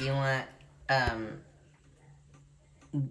Do you want um